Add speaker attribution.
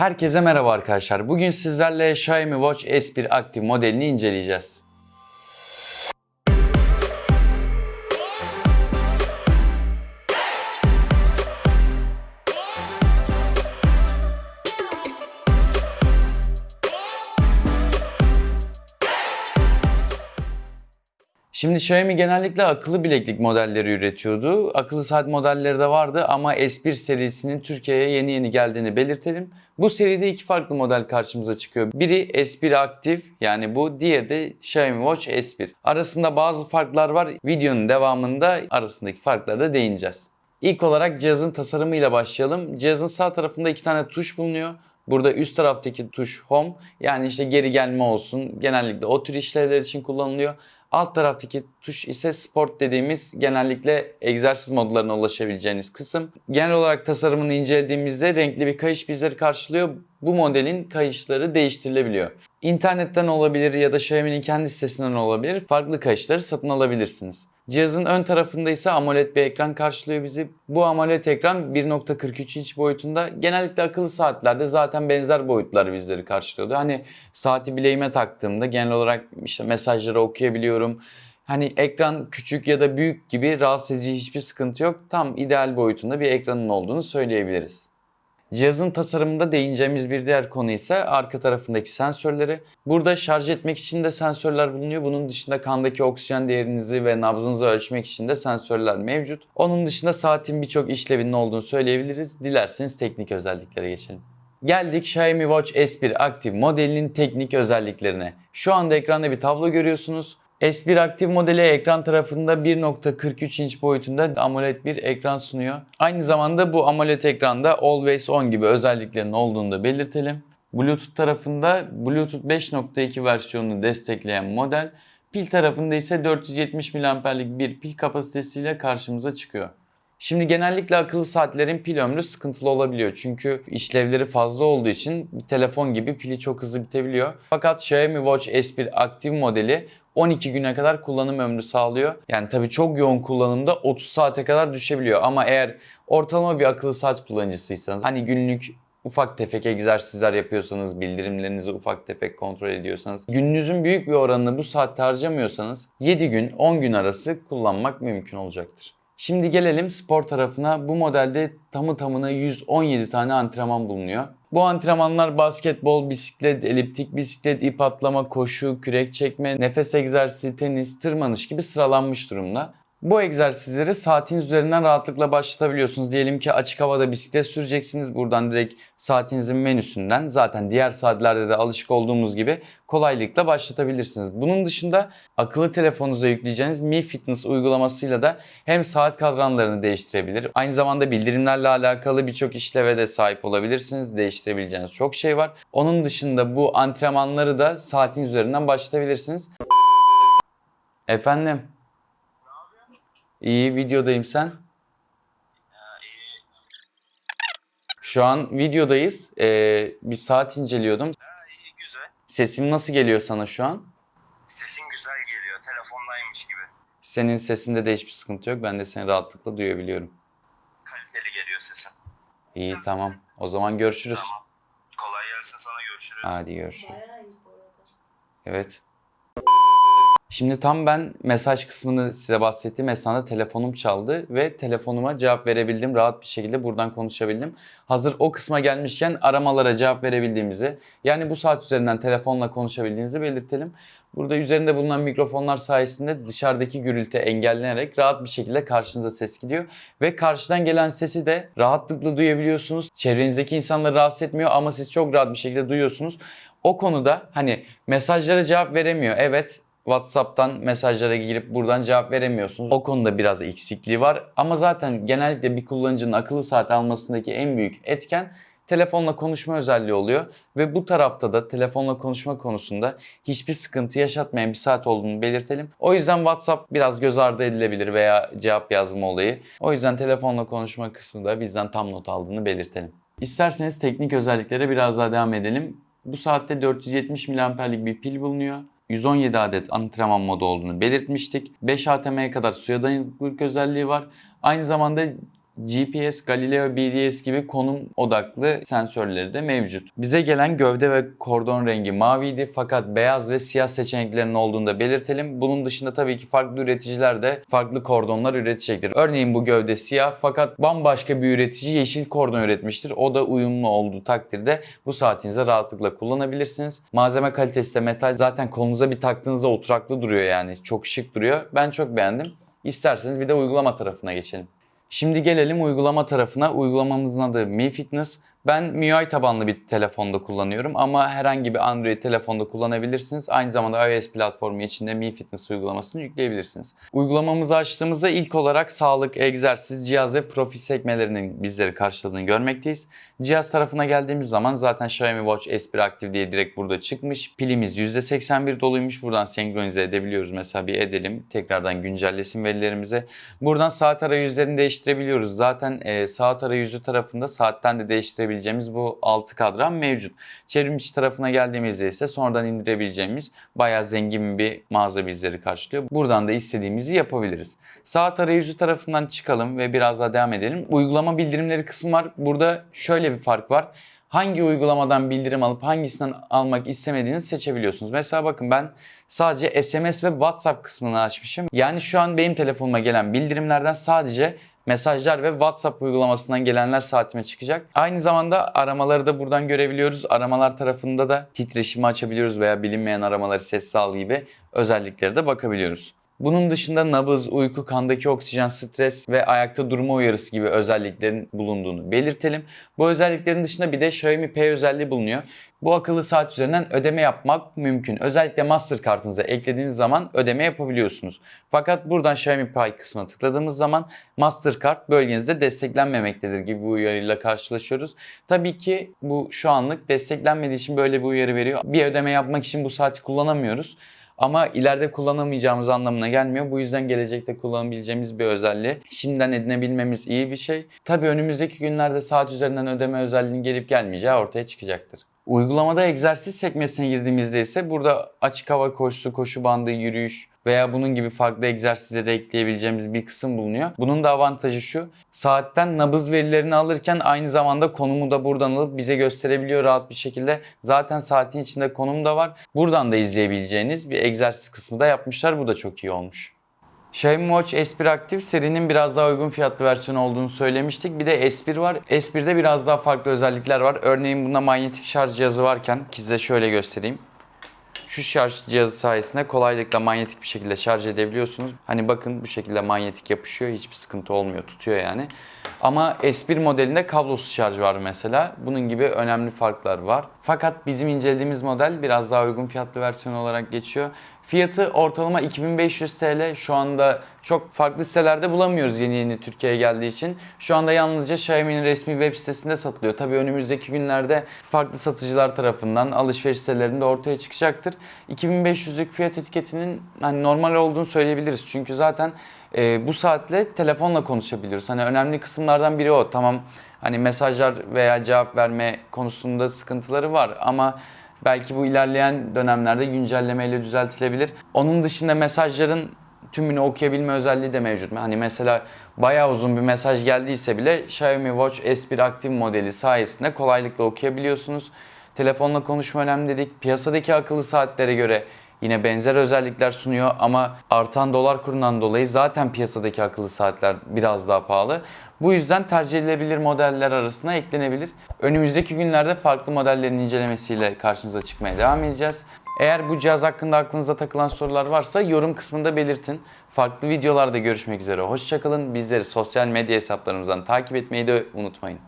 Speaker 1: Herkese merhaba arkadaşlar. Bugün sizlerle Xiaomi Watch S1 Active modelini inceleyeceğiz. Şimdi Xiaomi genellikle akıllı bileklik modelleri üretiyordu. Akıllı saat modelleri de vardı ama S1 serisinin Türkiye'ye yeni yeni geldiğini belirtelim. Bu seride iki farklı model karşımıza çıkıyor. Biri S1 Active yani bu, diğeri de Xiaomi Watch S1. Arasında bazı farklar var. Videonun devamında arasındaki farklara da değineceğiz. İlk olarak cihazın tasarımıyla başlayalım. Cihazın sağ tarafında iki tane tuş bulunuyor. Burada üst taraftaki tuş Home yani işte geri gelme olsun genellikle o tür işlevler için kullanılıyor. Alt taraftaki tuş ise Sport dediğimiz genellikle egzersiz modlarına ulaşabileceğiniz kısım. Genel olarak tasarımını incelediğimizde renkli bir kayış bizleri karşılıyor. Bu modelin kayışları değiştirilebiliyor. İnternetten olabilir ya da Xiaomi'nin kendi sitesinden olabilir. Farklı kayışları satın alabilirsiniz. Cihazın ön tarafında ise AMOLED bir ekran karşılıyor bizi. Bu AMOLED ekran 1.43 inç boyutunda. Genellikle akıllı saatlerde zaten benzer boyutlar bizleri karşılıyordu. Hani saati bileğime taktığımda genel olarak işte mesajları okuyabiliyorum. Hani ekran küçük ya da büyük gibi rahatsız edici hiçbir sıkıntı yok. Tam ideal boyutunda bir ekranın olduğunu söyleyebiliriz. Cihazın tasarımında değineceğimiz bir diğer konu ise arka tarafındaki sensörleri. Burada şarj etmek için de sensörler bulunuyor. Bunun dışında kandaki oksijen değerinizi ve nabzınızı ölçmek için de sensörler mevcut. Onun dışında saatin birçok işlevinin olduğunu söyleyebiliriz. Dilerseniz teknik özelliklere geçelim. Geldik Xiaomi Watch S1 Active modelinin teknik özelliklerine. Şu anda ekranda bir tablo görüyorsunuz. S1 Active modeli ekran tarafında 1.43 inç boyutunda AMOLED bir ekran sunuyor. Aynı zamanda bu AMOLED ekranda Always On gibi özelliklerinin olduğunu da belirtelim. Bluetooth tarafında Bluetooth 5.2 versiyonunu destekleyen model. Pil tarafında ise 470 mAh'lik bir pil kapasitesiyle karşımıza çıkıyor. Şimdi genellikle akıllı saatlerin pil ömrü sıkıntılı olabiliyor. Çünkü işlevleri fazla olduğu için bir telefon gibi pili çok hızlı bitebiliyor. Fakat Xiaomi Watch S1 Active modeli 12 güne kadar kullanım ömrü sağlıyor. Yani tabii çok yoğun kullanımda 30 saate kadar düşebiliyor. Ama eğer ortalama bir akıllı saat kullanıcısıysanız hani günlük ufak tefek egzersizler yapıyorsanız, bildirimlerinizi ufak tefek kontrol ediyorsanız, gününüzün büyük bir oranını bu saatte harcamıyorsanız 7 gün 10 gün arası kullanmak mümkün olacaktır. Şimdi gelelim spor tarafına. Bu modelde tamı tamına 117 tane antrenman bulunuyor. Bu antrenmanlar basketbol, bisiklet, eliptik bisiklet, ip atlama, koşu, kürek çekme, nefes egzersizi, tenis, tırmanış gibi sıralanmış durumda. Bu egzersizleri saatin üzerinden rahatlıkla başlatabiliyorsunuz. Diyelim ki açık havada bisiklet süreceksiniz. Buradan direkt saatinizin menüsünden zaten diğer saatlerde de alışık olduğumuz gibi kolaylıkla başlatabilirsiniz. Bunun dışında akıllı telefonunuza yükleyeceğiniz Mi Fitness uygulamasıyla da hem saat kadranlarını değiştirebilir. Aynı zamanda bildirimlerle alakalı birçok işleve de sahip olabilirsiniz. Değiştirebileceğiniz çok şey var. Onun dışında bu antrenmanları da saatin üzerinden başlatabilirsiniz. Efendim? İyi videodayım sen. Şu an videodayız. Ee, bir saat inceliyordum.
Speaker 2: İyi güzel.
Speaker 1: Sesim nasıl geliyor sana şu an?
Speaker 2: Sesin güzel geliyor. Telefondaymış gibi.
Speaker 1: Senin sesinde de hiçbir sıkıntı yok. Ben de seni rahatlıkla duyabiliyorum.
Speaker 2: Kaliteli geliyor sesin.
Speaker 1: İyi tamam. O zaman görüşürüz.
Speaker 2: Tamam. Kolay gelsin sana görüşürüz.
Speaker 1: Hadi görüşürüz. Evet. Şimdi tam ben mesaj kısmını size bahsettiğim esnada telefonum çaldı ve telefonuma cevap verebildim. Rahat bir şekilde buradan konuşabildim. Hazır o kısma gelmişken aramalara cevap verebildiğimizi yani bu saat üzerinden telefonla konuşabildiğinizi belirtelim. Burada üzerinde bulunan mikrofonlar sayesinde dışarıdaki gürültü engellenerek rahat bir şekilde karşınıza ses gidiyor. Ve karşıdan gelen sesi de rahatlıkla duyabiliyorsunuz. Çevrenizdeki insanları rahatsız etmiyor ama siz çok rahat bir şekilde duyuyorsunuz. O konuda hani mesajlara cevap veremiyor. Evet WhatsApp'tan mesajlara girip buradan cevap veremiyorsunuz. O konuda biraz eksikliği var. Ama zaten genellikle bir kullanıcının akıllı saat almasındaki en büyük etken telefonla konuşma özelliği oluyor. Ve bu tarafta da telefonla konuşma konusunda hiçbir sıkıntı yaşatmayan bir saat olduğunu belirtelim. O yüzden WhatsApp biraz göz ardı edilebilir veya cevap yazma olayı. O yüzden telefonla konuşma kısmı da bizden tam not aldığını belirtelim. İsterseniz teknik özelliklere biraz daha devam edelim. Bu saatte 470 mAh'lik bir pil bulunuyor. 117 adet antrenman modu olduğunu belirtmiştik. 5 ATM'ye kadar suya dayanıklılık özelliği var. Aynı zamanda GPS, Galileo BDS gibi konum odaklı sensörleri de mevcut. Bize gelen gövde ve kordon rengi maviydi fakat beyaz ve siyah seçeneklerinin olduğunu da belirtelim. Bunun dışında tabii ki farklı üreticiler de farklı kordonlar üretecektir. Örneğin bu gövde siyah fakat bambaşka bir üretici yeşil kordon üretmiştir. O da uyumlu olduğu takdirde bu saatinize rahatlıkla kullanabilirsiniz. Malzeme kalitesi de metal. Zaten kolunuza bir taktığınızda oturaklı duruyor yani. Çok şık duruyor. Ben çok beğendim. İsterseniz bir de uygulama tarafına geçelim. Şimdi gelelim uygulama tarafına. Uygulamamızın adı Mi Fitness. Ben MIUI tabanlı bir telefonda kullanıyorum ama herhangi bir Android telefonda kullanabilirsiniz. Aynı zamanda iOS platformu içinde Mi Fitness uygulamasını yükleyebilirsiniz. Uygulamamızı açtığımızda ilk olarak sağlık, egzersiz, cihaz ve profil sekmelerinin bizleri karşıladığını görmekteyiz. Cihaz tarafına geldiğimiz zaman zaten Xiaomi Watch S1 Active diye direkt burada çıkmış. Pilimiz %81 doluymuş. Buradan senkronize edebiliyoruz. Mesela bir edelim. Tekrardan güncellesin verilerimize. Buradan saat arayüzlerini değiştirebiliyoruz. Zaten e, saat arayüzü tarafında saatten de değiştirebileceğimiz bu 6 kadran mevcut. Çevrimiçi tarafına geldiğimizde ise sonradan indirebileceğimiz bayağı zengin bir mağaza bizleri karşılıyor. Buradan da istediğimizi yapabiliriz. Saat arayüzü tarafından çıkalım ve biraz daha devam edelim. Uygulama bildirimleri kısmı var. Burada şöyle bir fark var hangi uygulamadan bildirim alıp hangisinden almak istemediğinizi seçebiliyorsunuz. Mesela bakın ben sadece SMS ve WhatsApp kısmını açmışım. Yani şu an benim telefonuma gelen bildirimlerden sadece mesajlar ve WhatsApp uygulamasından gelenler saatime çıkacak. Aynı zamanda aramaları da buradan görebiliyoruz. Aramalar tarafında da titreşimi açabiliyoruz veya bilinmeyen aramaları sessiz al gibi özelliklere de bakabiliyoruz. Bunun dışında nabız, uyku, kandaki oksijen, stres ve ayakta durma uyarısı gibi özelliklerin bulunduğunu belirtelim. Bu özelliklerin dışında bir de Xiaomi Pay özelliği bulunuyor. Bu akıllı saat üzerinden ödeme yapmak mümkün. Özellikle Mastercard'ınıza eklediğiniz zaman ödeme yapabiliyorsunuz. Fakat buradan Xiaomi Pay kısmına tıkladığımız zaman Mastercard bölgenizde desteklenmemektedir gibi bir uyarıyla karşılaşıyoruz. Tabii ki bu şu anlık desteklenmediği için böyle bir uyarı veriyor. Bir ödeme yapmak için bu saati kullanamıyoruz. Ama ileride kullanamayacağımız anlamına gelmiyor. Bu yüzden gelecekte kullanabileceğimiz bir özelliği. Şimdiden edinebilmemiz iyi bir şey. Tabii önümüzdeki günlerde saat üzerinden ödeme özelliğinin gelip gelmeyeceği ortaya çıkacaktır. Uygulamada egzersiz sekmesine girdiğimizde ise burada açık hava koşusu, koşu bandı, yürüyüş veya bunun gibi farklı egzersizleri ekleyebileceğimiz bir kısım bulunuyor. Bunun da avantajı şu. Saatten nabız verilerini alırken aynı zamanda konumu da buradan alıp bize gösterebiliyor rahat bir şekilde. Zaten saatin içinde konum da var. Buradan da izleyebileceğiniz bir egzersiz kısmı da yapmışlar. Bu da çok iyi olmuş. Xiaomi Watch S1 Active serinin biraz daha uygun fiyatlı versiyonu olduğunu söylemiştik. Bir de S1 var. S1'de biraz daha farklı özellikler var. Örneğin bunda manyetik şarj cihazı varken size şöyle göstereyim. Şu şarj cihazı sayesinde kolaylıkla manyetik bir şekilde şarj edebiliyorsunuz. Hani bakın bu şekilde manyetik yapışıyor. Hiçbir sıkıntı olmuyor. Tutuyor yani. Ama S1 modelinde kablosuz şarj var mesela. Bunun gibi önemli farklar var. Fakat bizim incelediğimiz model biraz daha uygun fiyatlı versiyon olarak geçiyor. Fiyatı ortalama 2500 TL. Şu anda çok farklı sitelerde bulamıyoruz yeni yeni Türkiye'ye geldiği için. Şu anda yalnızca Xiaomi'nin resmi web sitesinde satılıyor. Tabii önümüzdeki günlerde farklı satıcılar tarafından alışveriş sitelerinde ortaya çıkacaktır. 2500'lük fiyat etiketinin hani normal olduğunu söyleyebiliriz. Çünkü zaten e, bu saatle telefonla konuşabiliyoruz. Hani önemli kısımlardan biri o. Tamam hani mesajlar veya cevap verme konusunda sıkıntıları var ama belki bu ilerleyen dönemlerde güncellemeyle düzeltilebilir. Onun dışında mesajların tümünü okuyabilme özelliği de mevcut. Hani mesela bayağı uzun bir mesaj geldiyse bile Xiaomi Watch S1 Active modeli sayesinde kolaylıkla okuyabiliyorsunuz. Telefonla konuşma önemli dedik. Piyasadaki akıllı saatlere göre yine benzer özellikler sunuyor ama artan dolar kurundan dolayı zaten piyasadaki akıllı saatler biraz daha pahalı. Bu yüzden tercih edilebilir modeller arasına eklenebilir. Önümüzdeki günlerde farklı modellerin incelemesiyle karşınıza çıkmaya devam edeceğiz. Eğer bu cihaz hakkında aklınıza takılan sorular varsa yorum kısmında belirtin. Farklı videolarda görüşmek üzere. Hoşçakalın. Bizleri sosyal medya hesaplarımızdan takip etmeyi de unutmayın.